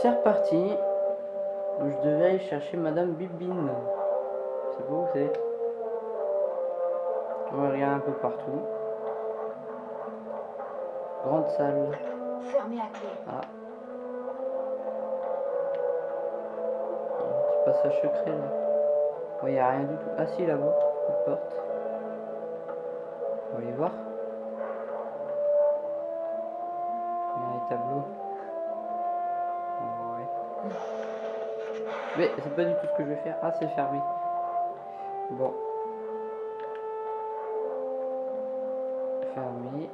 C'est reparti. Je devais aller chercher Madame Bibine. C'est beau, c'est. On va regarder un peu partout. Grande salle. Fermé à clé. Ah. Un petit passage secret là. Il n'y a rien du tout. Ah si là-bas, une porte. On va aller voir. Il y a les tableaux. Mais c'est pas du tout ce que je vais faire. Ah c'est fermé. Bon. Fermé.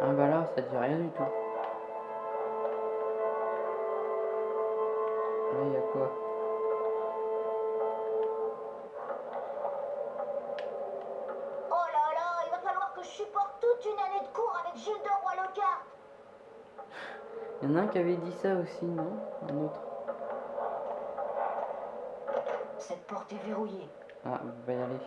Ah bah là, ça dit rien du tout. Là, il y a quoi? Il y en a un qui avait dit ça aussi, non? Un autre. Cette porte est verrouillée. Ah, on va y aller.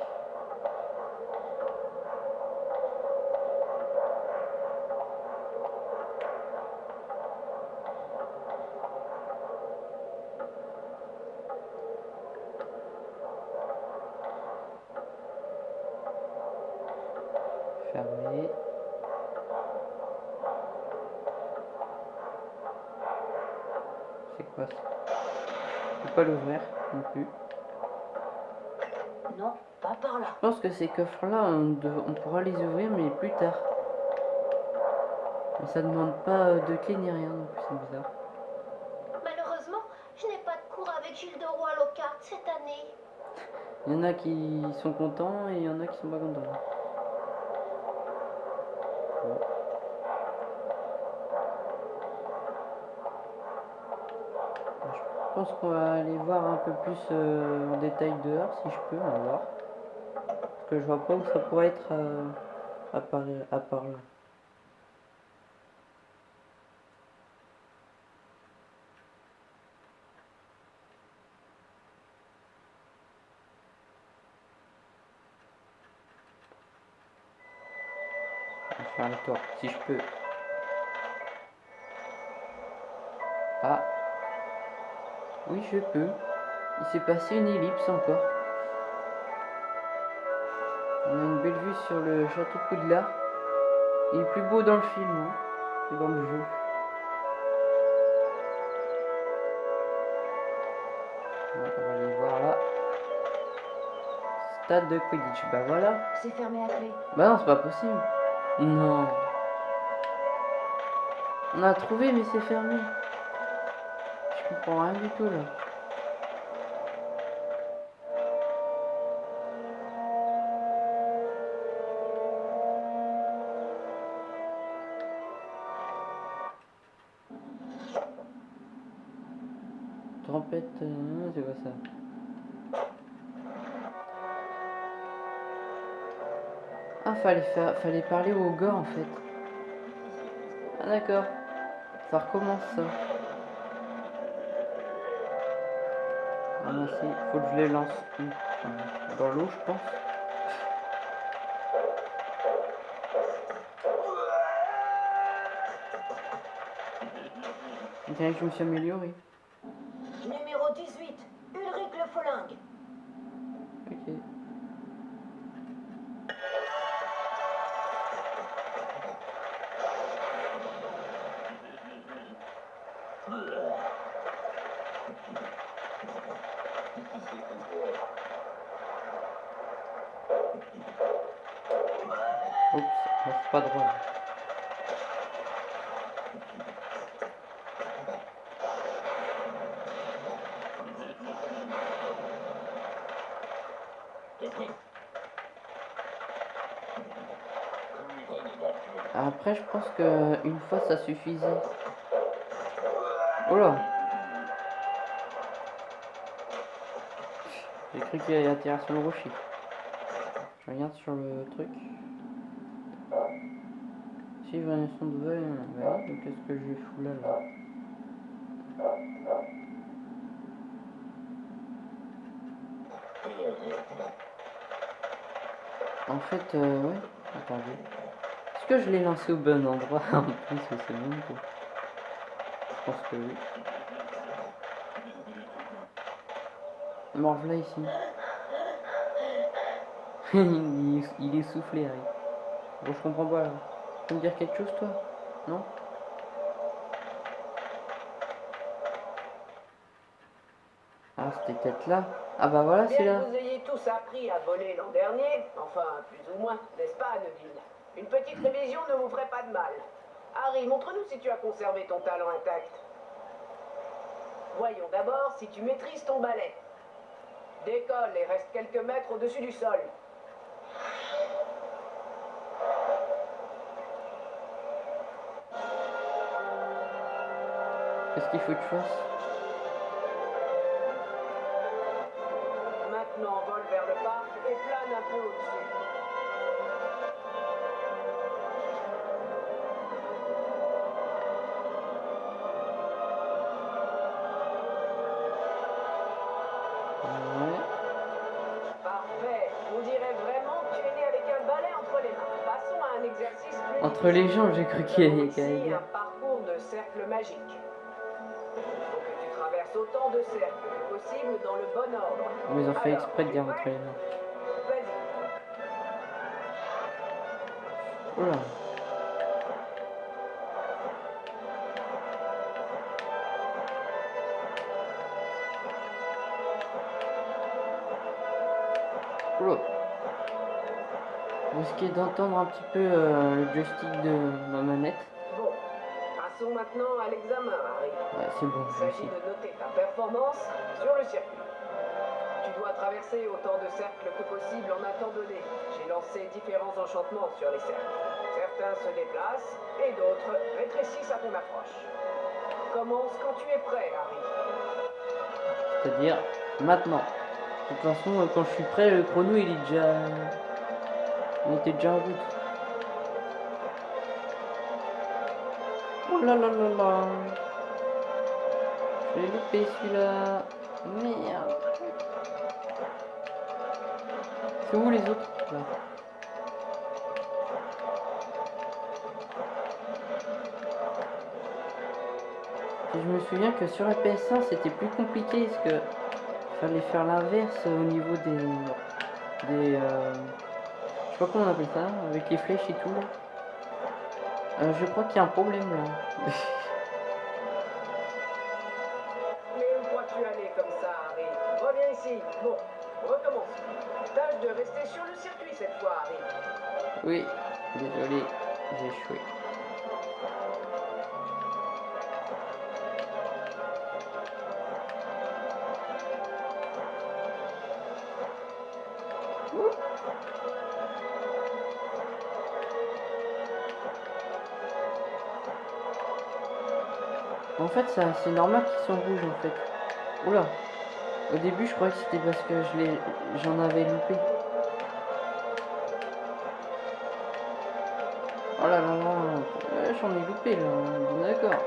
Ces coffres-là, on, pourra les ouvrir, mais plus tard. Mais ça demande pas euh, de clé ni rien, donc c'est bizarre. Malheureusement, je n'ai pas de cours avec Gilles de Roi Locard cette année. Il y en a qui sont contents et il y en a qui sont pas contents. Bon. Je pense qu'on va aller voir un peu plus euh, en détail dehors, si je peux, on va voir. Que je vois pas où ça pourrait être euh, à, part, à part là. Faire le tour, si je peux. Ah. Oui, je peux. Il s'est passé une ellipse encore. Sur le château de Poudlard. Il est plus beau dans le film hein, que dans le jeu. Ouais, on va aller voir là. Stade de Quidditch. Bah voilà. C'est fermé à clé. Bah non, c'est pas possible. Non. On a trouvé, mais c'est fermé. Je comprends rien du tout là. Fallait faire, fallait parler au gars en fait. Ah d'accord. Ça recommence ça. Ramasser. Faut que je les lance Euh, Dans l'eau, je pense. Tiens, je me suis amélioré. Numéro 18, Ulrich Le Folingue. Après, je pense que une fois ça suffisait. Oh là J'ai cru qu'il allait atterrir sur le rocher. Je regarde sur le truc. Suivre un son de vol. Qu'est-ce que je fous là, là En fait, euh, ouais. Attendez. Est-ce que je l'ai lancé au bon endroit? En plus c'est bon quoi. Je pense que oui. Morve là ici. il est soufflé Harry. Bon je comprends pas là. Tu peux me dire quelque chose toi? Non? Ah c'était peut-être là. Ah bah voilà c'est Bien là. que vous ayez tous appris à voler l'an dernier, enfin plus ou moins, n'est-ce pas, Neville Une petite révision ne vous ferait pas de mal. Harry, montre-nous si tu as conservé ton talent intact. Voyons d'abord si tu maîtrises ton balai. Décolle et reste quelques mètres au-dessus du sol. Qu'est-ce qu'il faut que je fasse Maintenant, vole vers le parc et plane un peu au-dessus. Ouais. Parfait. On dirait vraiment que tu es né avec un balai entre les mains. Passons à un exercice plus Entre les jambes j'ai cru qu'il y avait un de cercles que possible dans le bon ordre. Mais ils ont fait exprès de dire entre les mains. Vas-y. Oula. Oula. Vous risquez d'entendre un petit peu euh, le joystick de ma manette. Passons maintenant à l'examen, Harry. Ouais, c'est bon, Il s'agit de noter ta performance sur le circuit. Tu dois traverser autant de cercles que possible en un temps donné. J'ai lancé différents enchantements sur les cercles. Certains se déplacent et d'autres rétrécissent à ton approche. Commence quand tu es prêt, Harry. C'est-à-dire maintenant. De toute façon, quand je suis prêt, le chrono il est déjà. Il était déjà en route. Oh là là là là. Je l'ai loupé celui-là. Merde. C'est où les autres Là. Et je me souviens que sur la PS1 c'était plus compliqué parce que fallait faire l'inverse au niveau des des euh, je sais pas comment on appelle ça avec les flèches et tout là. Euh, je crois qu'il y a un problème là. Mais où crois-tu aller comme ça, Harry Reviens ici. Bon, recommence. Tâche de rester sur le circuit cette fois, Harry. oui, désolé, j'ai échoué. En fait, c'est normal qu'ils sont rouges en fait. Oula. Au début, je croyais que c'était parce que je j'en avais loupé. Oh là là j'en ai loupé là. D'accord.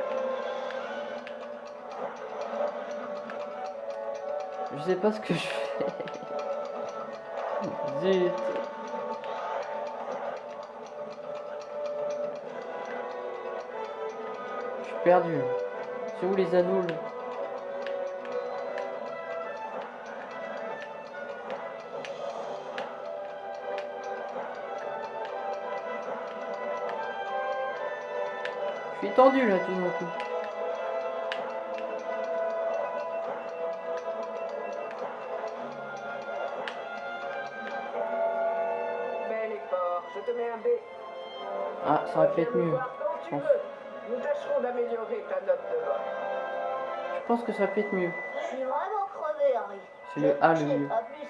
Je sais pas ce que je fais. Zut. Je suis perdu. C'est où les anneaux là Je suis tendu là tout d'un coup. Bel effort. Je te mets un B. Ah, ça aurait pu être Viens me mieux. je pense. Nous tâcherons d'améliorer ta note pense que ça pu être mieux. Je suis vraiment crevé, Harry. C'est le A le mieux. pas plus.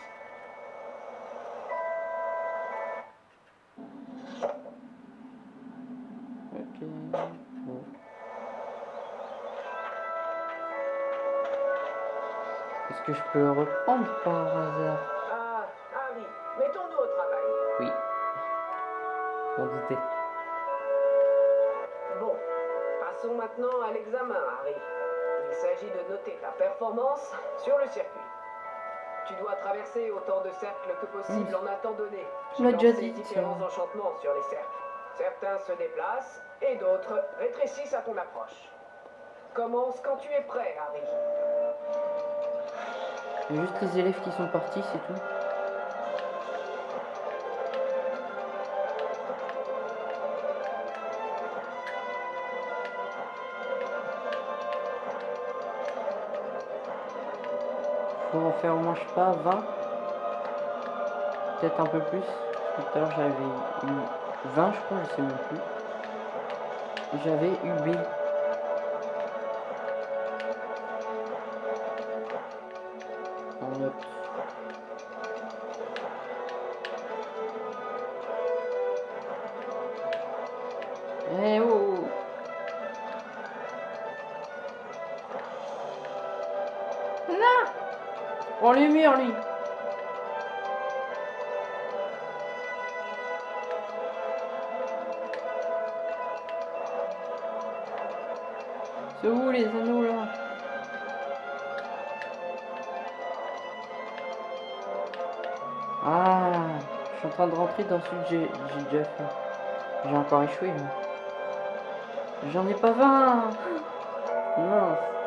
Est-ce que je peux reprendre par hasard? Ah, Harry, mettons-nous au travail. Oui. On doutait. Bon, passons maintenant à l'examen, Harry. Il s'agit de noter ta performance sur le circuit. Tu dois traverser autant de cercles que possible en un temps donné. J'ai lancé différents ça. enchantements sur les cercles. Certains se déplacent et d'autres rétrécissent à ton approche. Commence quand tu es prêt, Harry. Juste les élèves qui sont partis, c'est tout. Faire au moins, je sais pas, 20. Peut-être un peu plus. Tout à l'heure j'avais eu 20, je crois, je sais même plus. J'avais eu B. Prends les murs lui C'est où les anneaux là Ah Je suis en train de rentrer dans celui que j'ai déjà fait. J'ai encore échoué. J'en ai pas 20 Mince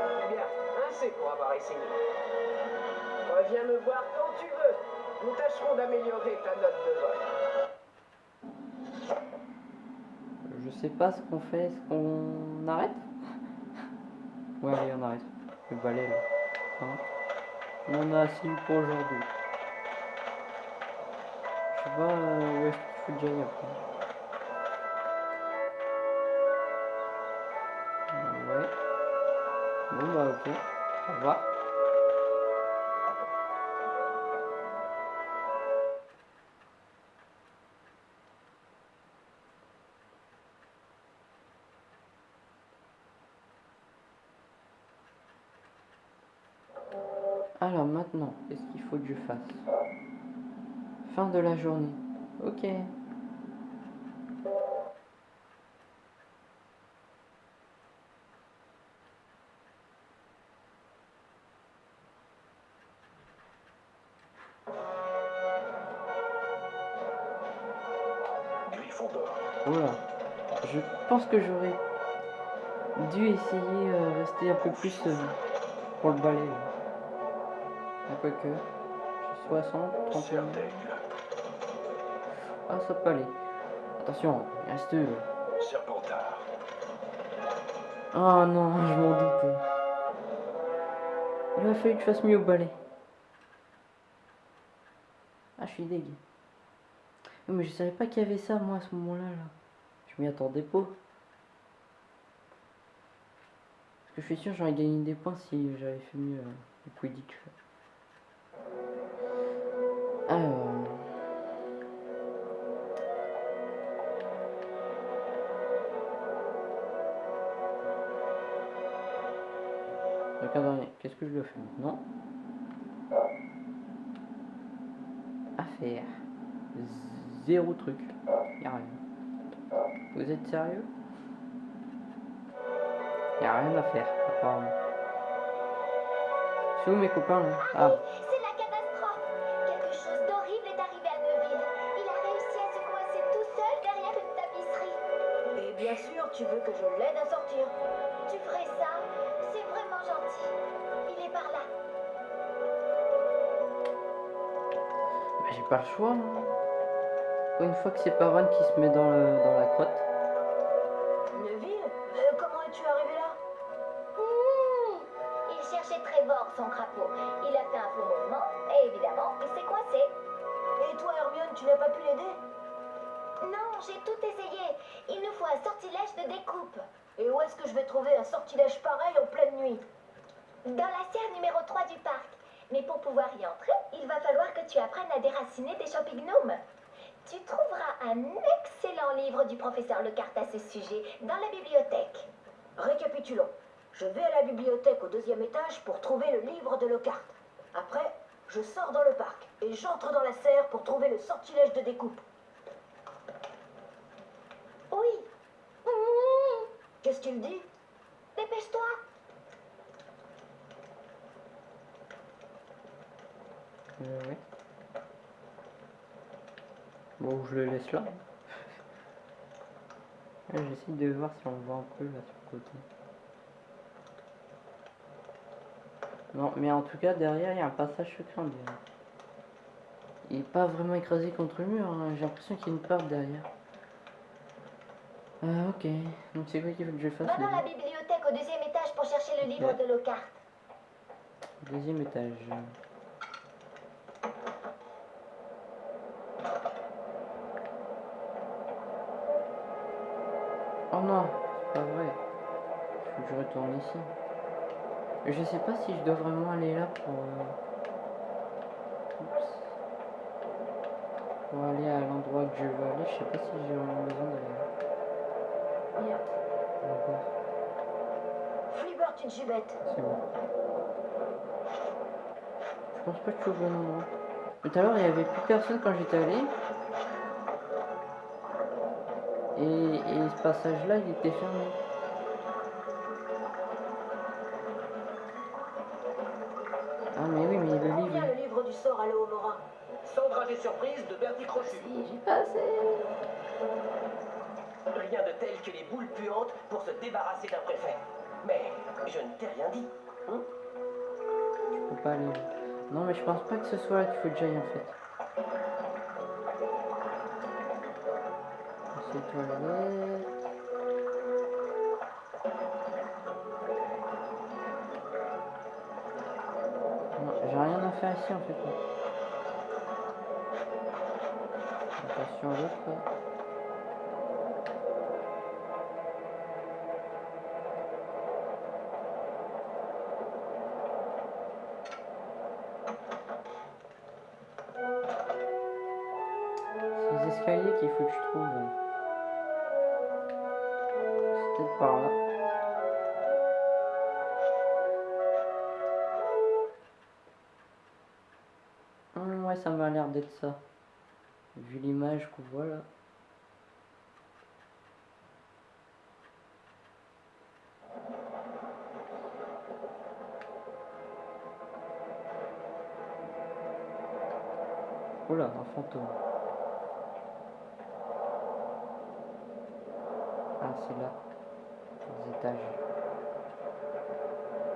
Reviens me voir quand tu veux. Nous tâcherons d'améliorer ta note de vol. Je sais pas ce qu'on fait, est-ce qu'on arrête? Ouais allez on arrête. Le balai là. Hein? On en a assez pour aujourd'hui. Je sais pas euh, où est-ce qu'il faut que j'aille après. Ouais. Bon bah ok. Au revoir. Fin de la journée. Ok. Voilà. Je pense que j'aurais dû essayer euh, rester un peu plus euh, pour le balai. là. Ah, quoique. J'ai 60, 31. Ah, ça peut aller. Attention, il reste. Serpentard. Ah non, je m'en doutais. Il a fallu que je fasse mieux au balai. Ah, je suis deg. Mais je savais pas qu'il y avait ça, moi, à ce moment-là. Là. Je m'y attendais pas. Parce que je suis sûr j'aurais gagné des points si j'avais fait mieux euh, le Quidditch. Alors... Le qu'est-ce que je dois faire maintenant? À faire. Zéro truc. Y'a rien. Vous êtes sérieux? Y'a rien à faire, apparemment. C'est où mes copains là? Ah, C'est la catastrophe. Quelque chose d'horrible est arrivé à Neuville. Il a réussi à se coincer tout seul derrière une tapisserie. Et bien sûr, tu veux que je l'aide à sortir. Pas le choix. hein. Une fois que c'est pas Ron qui se met dans, le, dans la crotte. Neville Euh, Comment es-tu arrivé là Mmh. Il cherchait Trevor, son crapaud. Il a fait un faux mouvement et évidemment, il s'est coincé. Et toi, Hermione, tu n'as pas pu l'aider Non, j'ai tout essayé. Il nous faut un sortilège de découpe. Et où est-ce que je vais trouver un sortilège pareil en pleine nuit? Dans la serre numéro 3 du parc. Mais pour pouvoir y entrer, il va falloir que tu apprennes à déraciner des champignons. Tu trouveras un excellent livre du professeur Lecarte à ce sujet dans la bibliothèque. Récapitulons. Je vais à la bibliothèque au deuxième étage pour trouver le livre de Lockhart. Après, je sors dans le parc et j'entre dans la serre pour trouver le sortilège de découpe. Oui. Mmh. Qu'est-ce qu'il dit? Dépêche-toi. Euh, ouais. Bon, je le laisse là. J'essaie de voir si on voit un peu là sur le côté. Non, mais en tout cas, derrière, il y a un passage secret. Il est pas vraiment écrasé contre le mur, hein. j'ai l'impression qu'il y a une part derrière. Ah, ok. Donc c'est quoi qu'il faut que je fasse Va dans la bibliothèque au deuxième étage pour chercher le livre de Lockhart. Deuxième étage. Retourne ici. Je sais pas si je dois vraiment aller là pour... euh, Oups. Pour aller à l'endroit que je veux aller. Je sais pas si j'ai vraiment besoin d'aller là. Flibert, une gibette. C'est bon. Je pense pas que je suis au bon endroit. Tout à l'heure, il y avait plus personne quand j'étais allé. Et, et ce passage-là, il était fermé. Sort à l'Ohomora Sans trajet surprise de Bertie Crochu. J'ai passé. Rien de tel que les boules puantes pour se débarrasser d'un préfet. Mais je ne t'ai rien dit. hein Je peux pas aller. Non mais je pense pas que ce soit là qu'il faut que j'aille en fait. C'est toilette. Faire ici en fait. Attention à l'autre. Ah, c'est là. Les étages.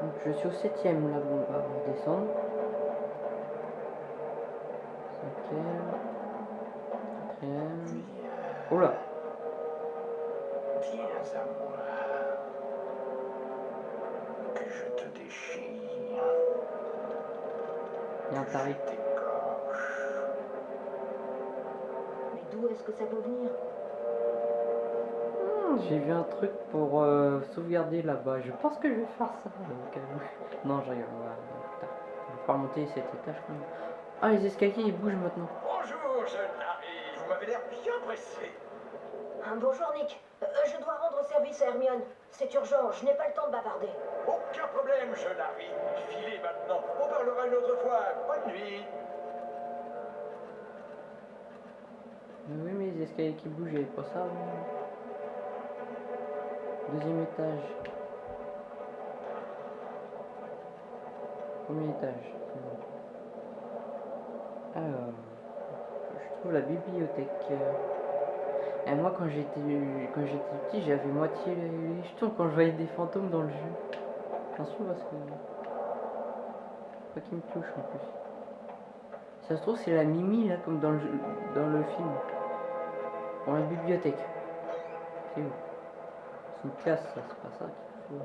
Donc, je suis au septième là, bon, on va descendre. Cinquième. Quatrième. Oh là Viens à moi. Que je te déchire. Il y a un que tarif. D'où est-ce que ça peut venir Hmm, J'ai vu un truc pour euh, sauvegarder là-bas. Je pense que je vais faire ça. donc, euh, Non, je rigole. on va- putain, Je vais pas remonter cet étage quand même. Ah, les escaliers ils bougent maintenant. Bonjour, jeune Harry. Vous m'avez l'air bien pressé. Ah, Bonjour Nick. Euh, je dois rendre service à Hermione. C'est urgent, je n'ai pas le temps de bavarder. Aucun problème, jeune Harry. Filez maintenant. On parlera une autre fois. Bonne nuit. Mais oui, mais les escaliers qui avait pas ça. Deuxième étage. Premier étage. Alors, je trouve la bibliothèque. Et moi, quand j'étais quand j'étais petit, j'avais moitié les jetons quand je voyais des fantômes dans le jeu. Attention parce que pas qu'ils me touchent en plus. Ça se trouve c'est la Mimi là comme dans le dans le film. Dans la bibliothèque. C'est où? C'est une classe ça, c'est pas ça qu'il faut.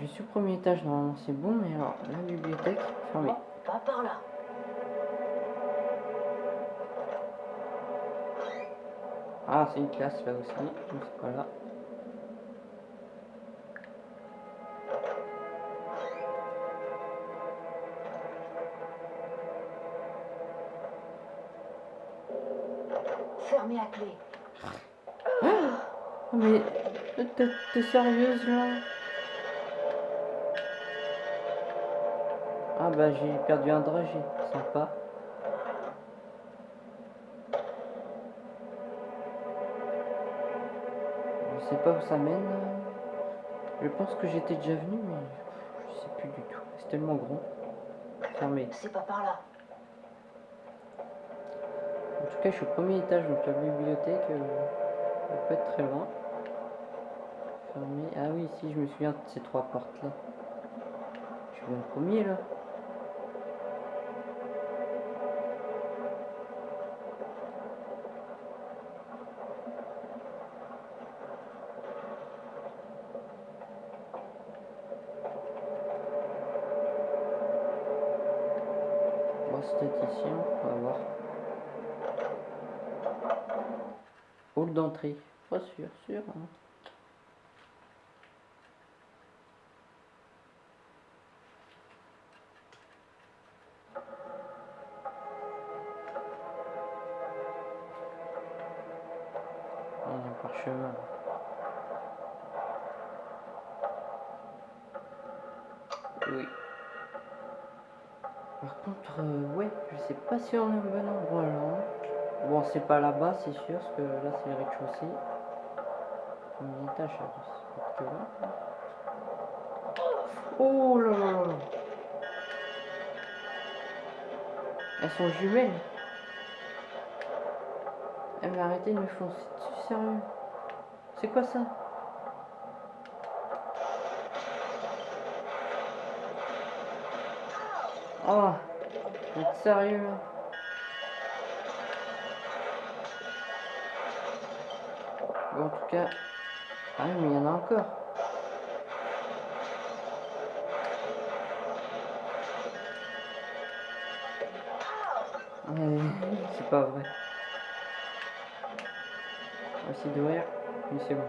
Je suis au premier étage normalement c'est bon mais alors la bibliothèque fermée. Pas par là. Ah c'est une classe là aussi, donc c'est pas là. À clé. Oh, mais t'es t'es sérieuse là? Ah bah j'ai perdu un dragé, sympa. Je sais pas où ça mène. Je pense que j'étais déjà venu, mais je sais plus du tout. C'est tellement grand. Fermé. C'est pas par là. Je suis au premier étage, donc la bibliothèque euh, pas être très loin. Fermé. Ah oui, si, je me souviens de ces trois portes-là. Je suis bien premier, là. Statisticien, on va voir. Hall d'entrée. Pas sûr, sûr. hein. A un. Oui. Par contre, euh, ouais, je sais pas si on est au bon. C'est pas là-bas, c'est sûr, parce que là, c'est le rez-de-chaussée. Premier étage, ça là. Oh là là là. Elles sont jumelles. Eh mais arrêtez de me foncer dessus, sérieux. C'est quoi ça? Oh, vous êtes sérieux là? En tout cas... Ah oui, mais il y en a encore. C'est pas vrai. On va essayer d'ouvrir. Oui, c'est bon.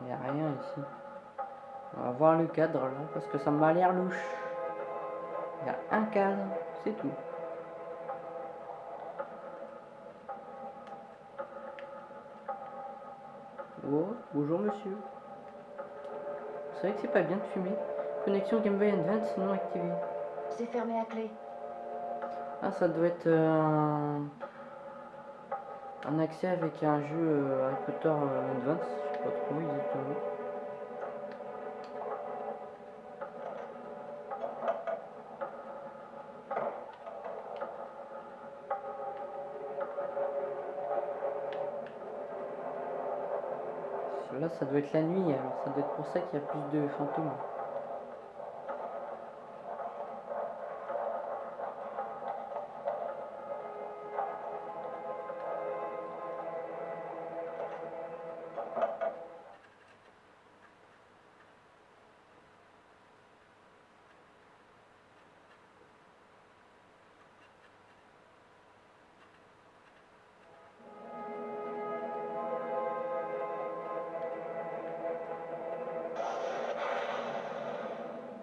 Il n'y a rien ici. On va voir le cadre là, parce que ça m'a l'air louche. Il y a un cadre, c'est tout. Oh, bonjour monsieur. C'est vrai que c'est pas bien de fumer. Connexion Game Boy Advance non activée. C'est fermé à clé. Ah, ça doit être un... un accès avec un jeu euh, Harry Potter euh, Advance. Je sais pas trop exactement. Là, ça doit être la nuit, alors ça doit être pour ça qu'il y a plus de fantômes.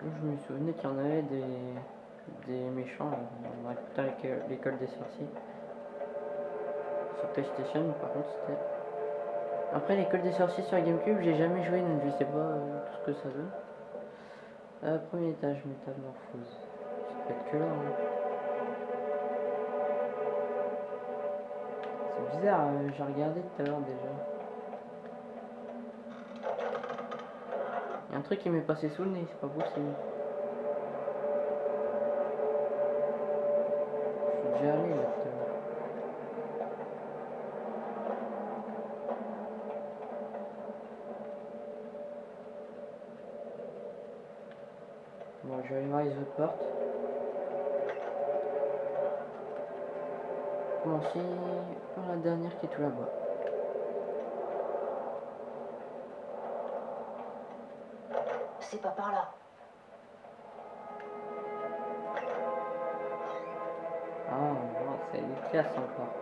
Je me souvenais qu'il y en avait des, des méchants Potter l'école- l'école des sorciers. Sur PlayStation, par contre, c'était. Après, l'école des sorciers sur Gamecube, j'ai jamais joué, donc je sais pas euh, tout ce que ça donne. Euh, premier étage, métamorphose. Ça peut être que là. hein. C'est bizarre, euh, j'ai regardé tout à l'heure déjà. Un truc qui m'est passé sous le nez, c'est pas possible. Je suis déjà allé là. Bon, je vais aller voir les autres portes. Commencer par la dernière qui est tout là-bas. Pas par là. Ah, c'est des classes encore.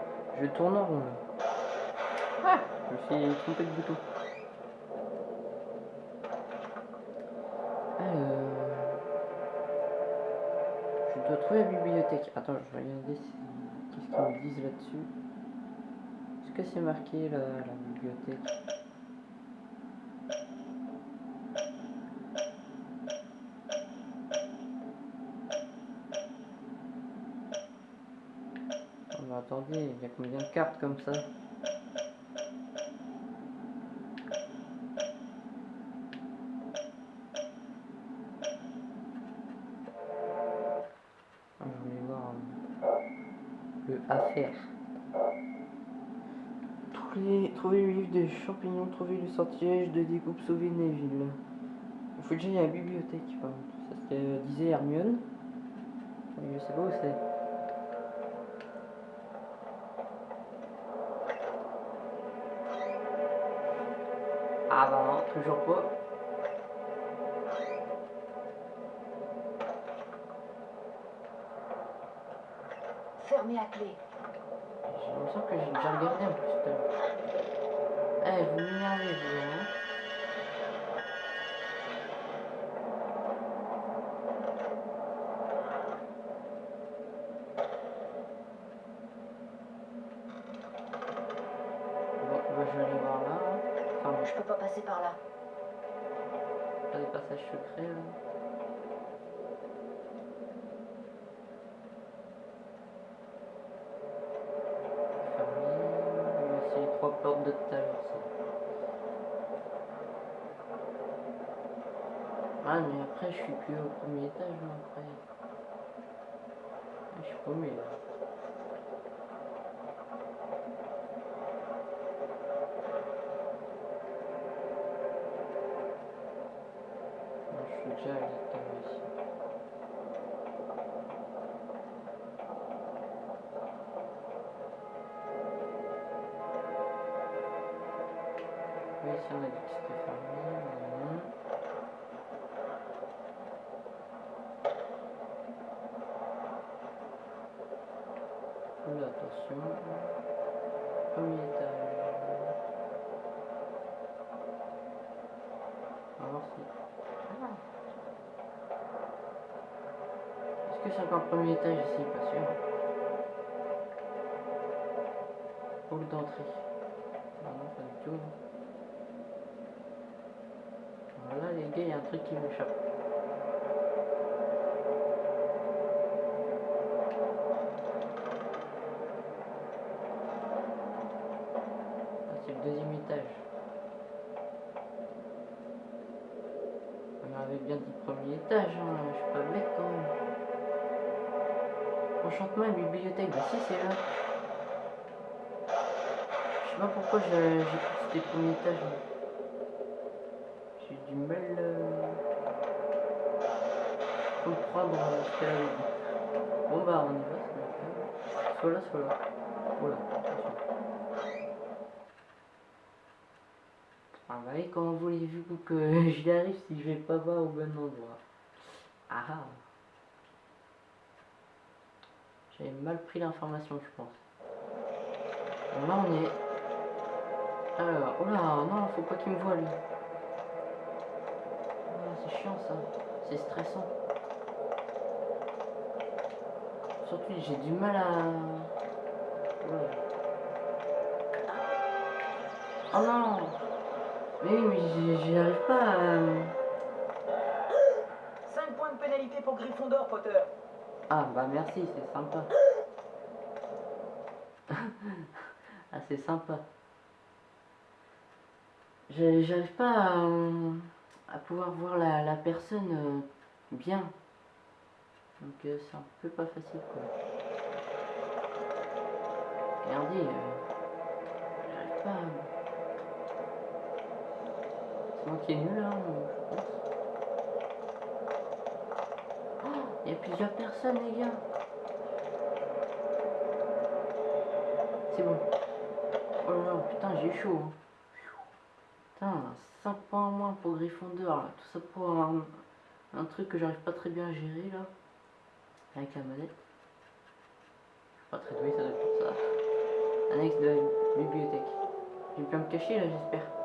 Je tourne en rond. Ah, je me suis trompé de bouton. Alors, je dois trouver la bibliothèque. Attends, je vais regarder si... qu'est-ce qu'ils me disent là-dessus. Est-ce que c'est marqué la bibliothèque Mais y combien de cartes comme ça Ah, Je voulais voir euh, le affaire. Trouver, trouver le livre des champignons, trouver le sortilège de découpe, sauver Neville. Il faut déjà aller à la bibliothèque par contre. Ça ce que euh, disait Hermione. Je sais pas où c'est. Ah bah non, toujours pas. Fermé à clé. J'ai l'impression que j'ai déjà regardé en plus. Eh, vous m'énervez, vous, hein. Passages secrets, là. C'est trois portes de tout à l'heure, ça. Ah, mais après, je suis plus au premier étage, là, après. Je suis paumé, là. Déjà. Oui, on a dit que c'était fermé. Attention. C'est encore le premier étage ici Pas sûr. Hall d'entrée. Non, non, pas du tout. Voilà les gars, il y a un truc qui m'échappe. Ah, c'est le deuxième étage. On m'avait bien dit premier étage, hein. je suis pas bête quand même. Enchantement et bibliothèque, bah si c'est là. Je sais pas pourquoi j'ai c'était premier étage. J'ai du mal euh, comprendre euh, ce qu'elle dit. Bon bah on y va. Soit là, soit là. Voilà. Ah bah et comment voulez-vous que j'y arrive si je vais pas voir au bon endroit? Ah ah J'avais mal pris l'information je pense. Là on est. Alors, oh là, non, faut pas qu'il me voie lui. Ah, c'est chiant ça, c'est stressant. Surtout j'ai du mal à... Ouais. Oh non Mais oui, mais j'y arrive pas à... 5 points de pénalité pour Gryffondor, Potter. Ah bah merci, c'est sympa. ah c'est sympa. J'arrive pas à, euh, à pouvoir voir la, la personne euh, bien. Donc euh, c'est un peu pas facile quoi. Regardez, j'arrive pas à... C'est moi qui est nul là, je pense. Oh, Il y a plusieurs personnes, les gars. C'est bon. Oh là là, putain, j'ai chaud. hein. Putain, 5 points en moins pour Gryffondor. Là. Tout ça pour un, truc que j'arrive pas très bien à gérer là. Avec la manette. Pas très doué, ça doit être pour ça. Annexe de la bibliothèque. Je vais bien me cacher là, j'espère.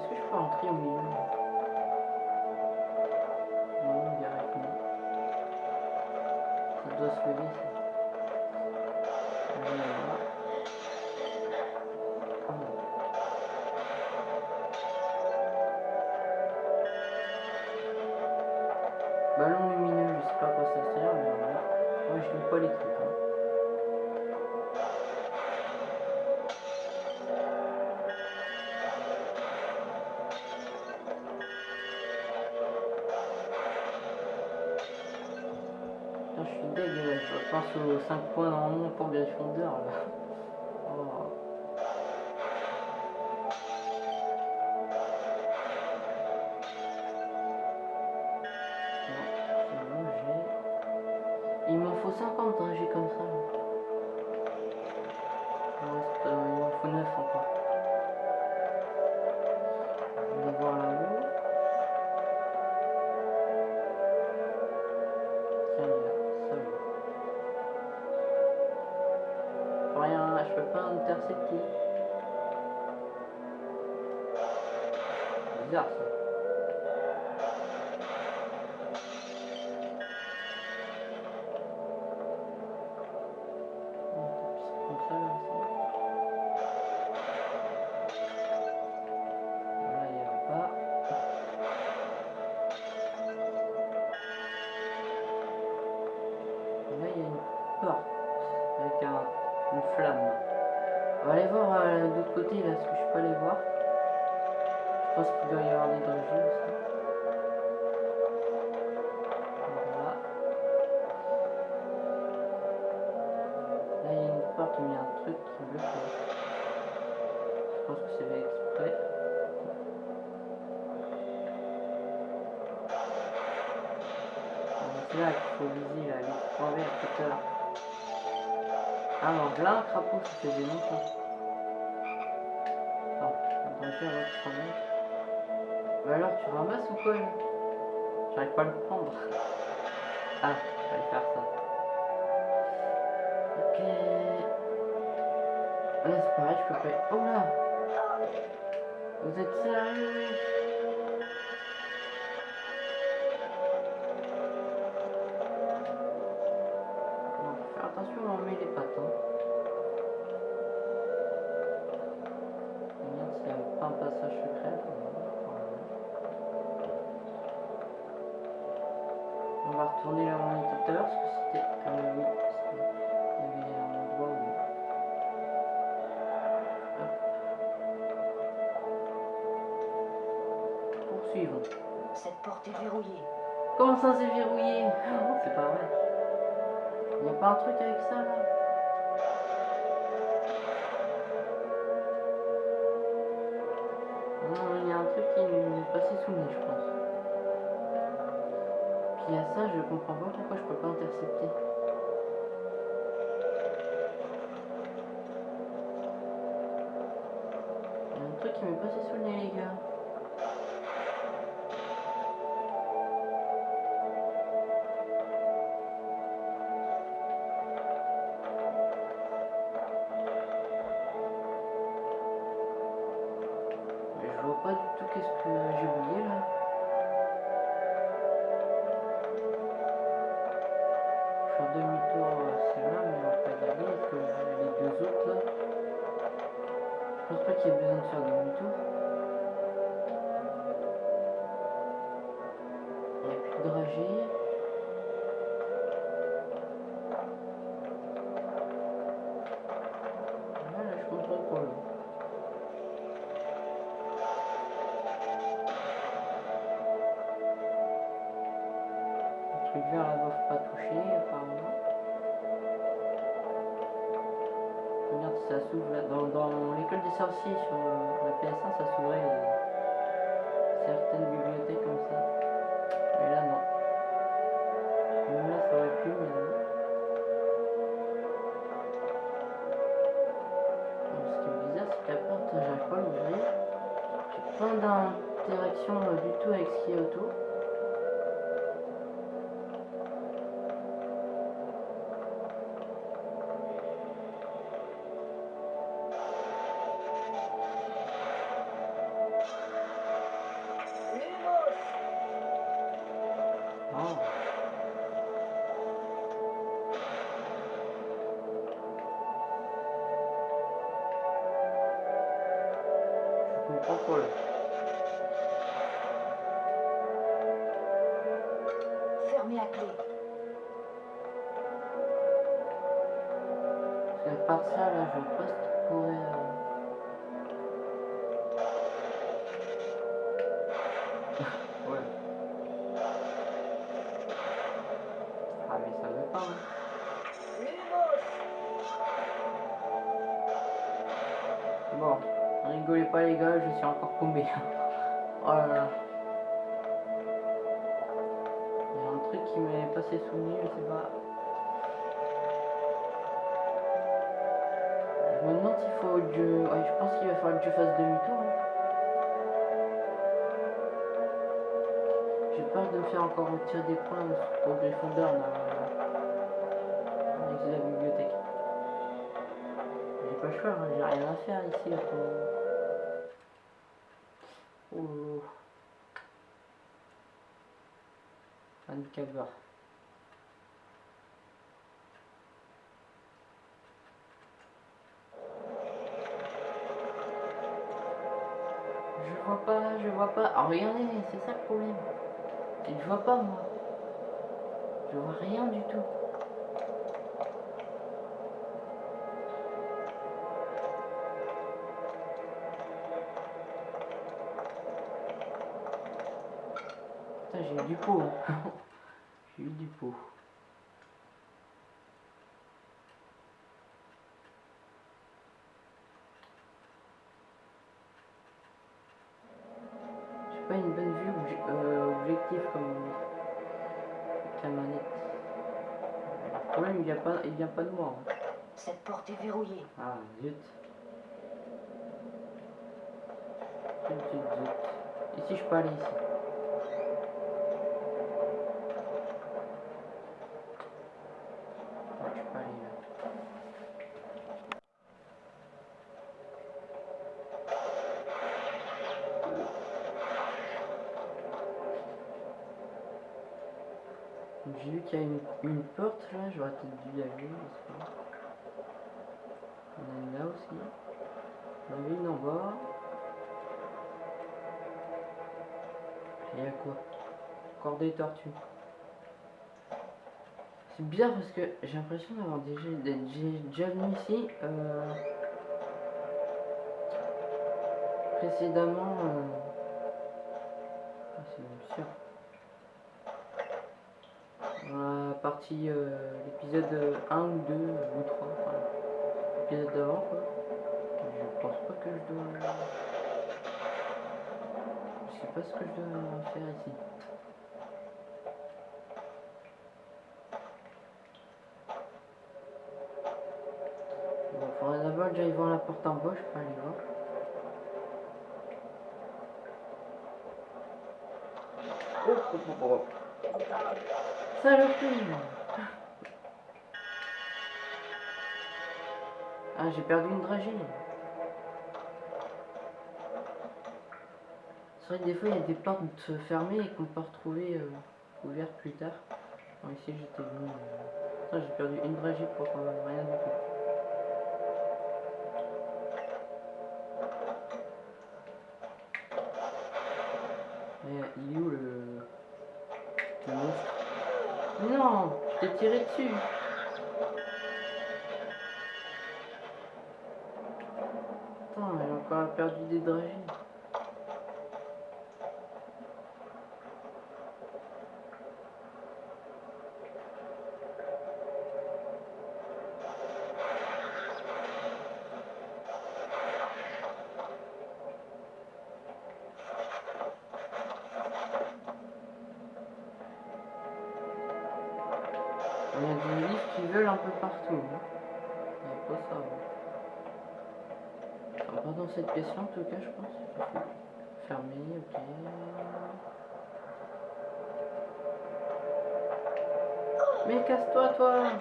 Est-ce que je peux rentrer au milieu Non, non. Ça doit se lever. Je pense aux 5 points normalement pour Gryffondor là. Là, il y a un truc qui bloque. Je pense que c'est fait exprès. Mais C'est là qu'il faut viser là, les trois verts tout à l'heure. Ah non, là un crapaud, ça faisait longtemps. Attends, on va faire l'autre travail. Bah alors, tu ramasses ou quoi J'arrive pas à le prendre. Ah, je vais faire ça. Je peux pas. Oh là Vous êtes sérieux faire attention à met les pattes. Hein. Regarde un passage secret. On va retourner là où on tout à l'heure parce que c'était. Comment ça c'est verrouillé C'est pas vrai. Il n'y a pas un truc avec ça là Non, il y a un truc qui est passé sous le nez, je pense. Puis a ça, je comprends pas pourquoi je peux pas intercepter. Il y a un truc qui m'est passé sous le nez, les gars. Pas d'interaction euh, du tout avec ce qui est autour. Des points au Gryffondor là. Avec la bibliothèque. J'ai pas le choix, hein, j'ai rien à faire ici. Oh. Je vois pas, je vois pas. Ah, regardez, c'est ça le problème. Je vois pas moi. Je vois rien du tout. J'ai eu du pot. hein. j'ai eu du pot. Vient pas, de moi. hein. Cette porte est verrouillée. Ah, zut. Zut, zut, zut. Ici, je peux aller ici. J'ai vu qu'il y a une, une porte là, j'aurais peut-être dû y aller. On a une là aussi. On a une en bas. Et à quoi? Encore des tortues. C'est bizarre parce que j'ai l'impression d'avoir déjà, déjà venu ici euh, précédemment. euh, ah, c'est même sûr. Euh, l'épisode 1 ou 2 ou 3, enfin, l'épisode d'avant quoi. Je pense pas que je dois. Je sais pas ce que je dois faire ici. Bon, faudrait d'abord que j'aille voir la porte en bas, je peux aller voir. Oh, oh, oh, oh. Saloperie J'ai perdu une dragée. C'est vrai que des fois, il y a des portes fermées et qu'on peut retrouver euh, ouvertes plus tard. Ici, j'étais venu. J'ai perdu une dragée pour quand même rien du tout. Il est où le... monstre? Non Je t'ai tiré dessus encore en tout cas, je pense. Fermé, ok. Mais casse-toi, toi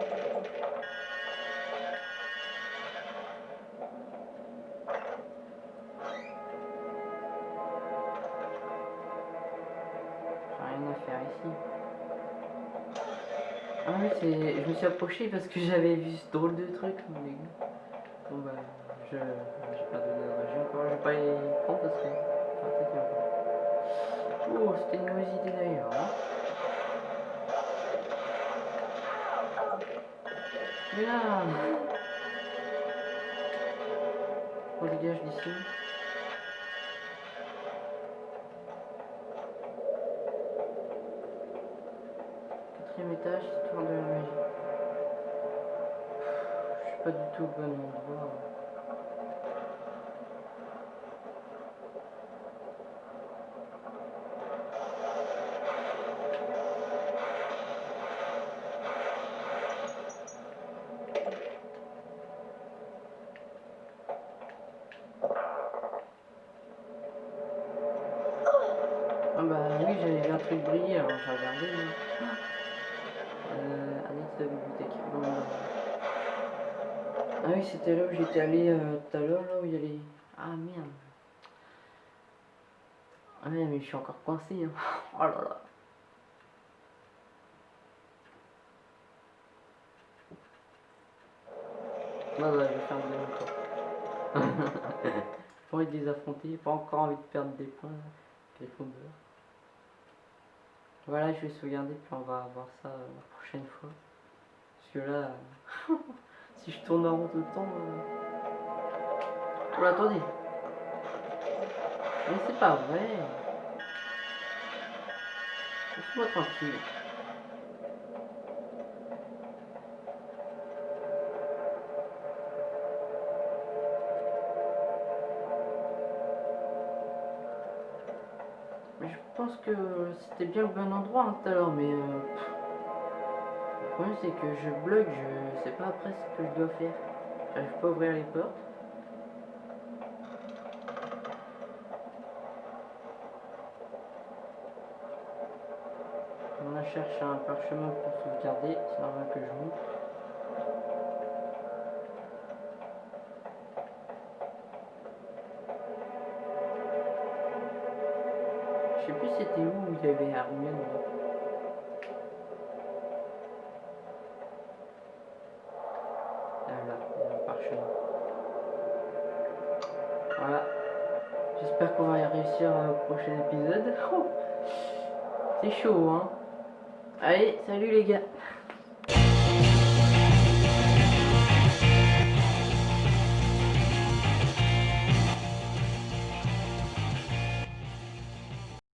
rien à faire ici. Ah oui, je me suis approché parce que j'avais vu ce drôle de truc. mais- Bon bah, je... j'ai pas donné de région encore, je vais pas y prendre parce que... Enfin. Oh, c'était une mauvaise idée d'ailleurs. Hein. Là... On dégage d'ici. Quatrième étage, histoire de la magie. Je suis pas du tout au bon endroit. Suis encore coincé. Hein. Oh là là. Non, je vais faire tour. pas envie de les affronter, pas encore envie de perdre des points. Voilà, je vais sauvegarder, puis on va voir ça euh, la prochaine fois. Parce que là, euh, si je tourne en rond tout le temps. euh, Oh, attendez! Mais c'est pas vrai! Laisse-moi tranquille. Mais je pense que c'était bien le bon endroit hein, tout à l'heure, mais euh, le problème c'est que je bloque, je sais pas après ce que je dois faire. J'arrive pas à ouvrir les portes. Cherché un parchemin pour sauvegarder, c'est normal que je monte. Je sais plus c'était où il y avait Hermione. là. Ah là, il y a un parchemin. Voilà. J'espère qu'on va y réussir au prochain épisode. C'est chaud, hein. Allez, salut les gars.